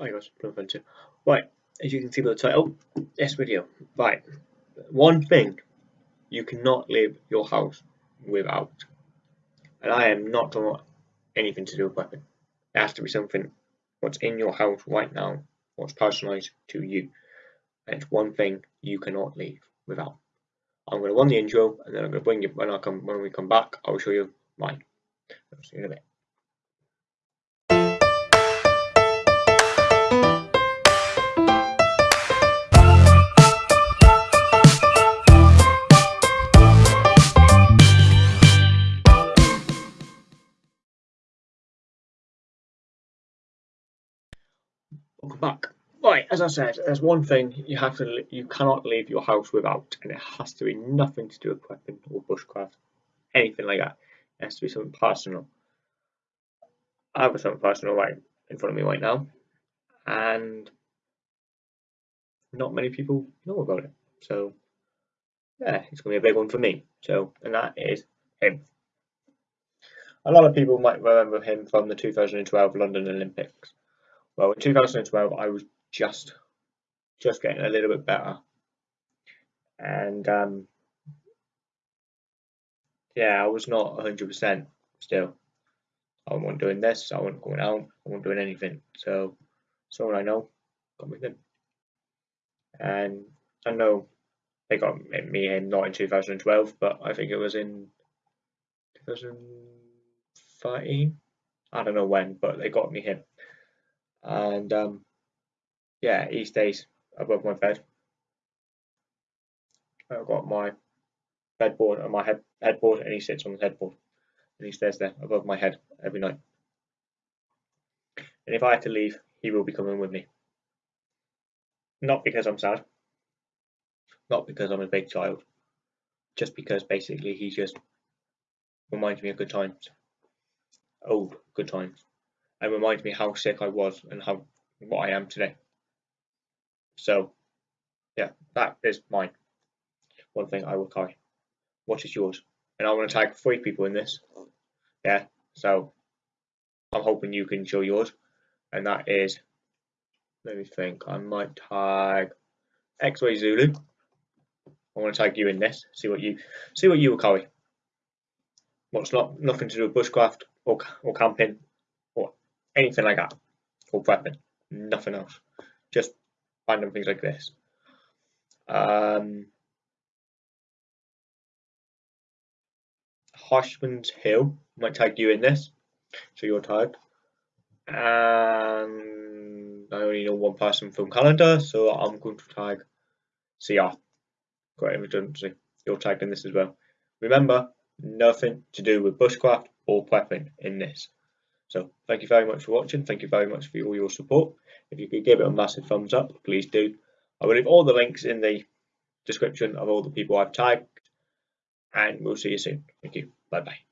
Hi guys, Plum Right, as you can see by the title, this video. Right, one thing you cannot leave your house without. And I am not talking about anything to do with weapon. It has to be something what's in your house right now, what's personalised to you. And it's one thing you cannot leave without. I'm going to run the intro and then I'm going to bring you when I come when we come back. I will show you mine. I'll see you in a bit. Welcome back. Right, as I said, there's one thing you have to you cannot leave your house without, and it has to be nothing to do with weapon or bushcraft, anything like that. It has to be something personal. I have something personal right in front of me right now, and not many people know about it. So, yeah, it's to be a big one for me. So, and that is him. A lot of people might remember him from the 2012 London Olympics. Well, in 2012, I was just just getting a little bit better, and um, yeah, I was not 100% still. I wasn't doing this. I wasn't going out. I wasn't doing anything. So, someone I know got me in, and I know they got me in not in 2012, but I think it was in 2013. I don't know when, but they got me in and um, yeah, he stays above my bed. I've got my bedboard and my head headboard, and he sits on the headboard, and he stays there above my head every night. And if I had to leave, he will be coming with me. Not because I'm sad, not because I'm a big child, just because basically he just reminds me of good times, old good times and reminds me how sick I was and how what I am today. So, yeah, that is mine. One thing I will carry. What is yours? And I want to tag three people in this. Yeah, so I'm hoping you can show yours. And that is, let me think, I might tag X-Ray Zulu. I want to tag you in this. See what you see what you will carry. What's not nothing to do with bushcraft or or camping anything like that, or prepping, nothing else. Just random things like this. Um, Harshman's Hill might tag you in this, so you're tagged. And I only know one person from calendar, so I'm going to tag CR. Great redundancy. You're tagged in this as well. Remember, nothing to do with bushcraft or prepping in this. So thank you very much for watching. Thank you very much for all your support. If you could give it a massive thumbs up, please do. I will leave all the links in the description of all the people I've tagged. And we'll see you soon. Thank you. Bye bye.